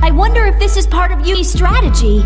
I wonder if this is part of Yui's strategy.